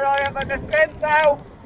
don't have a dispenser.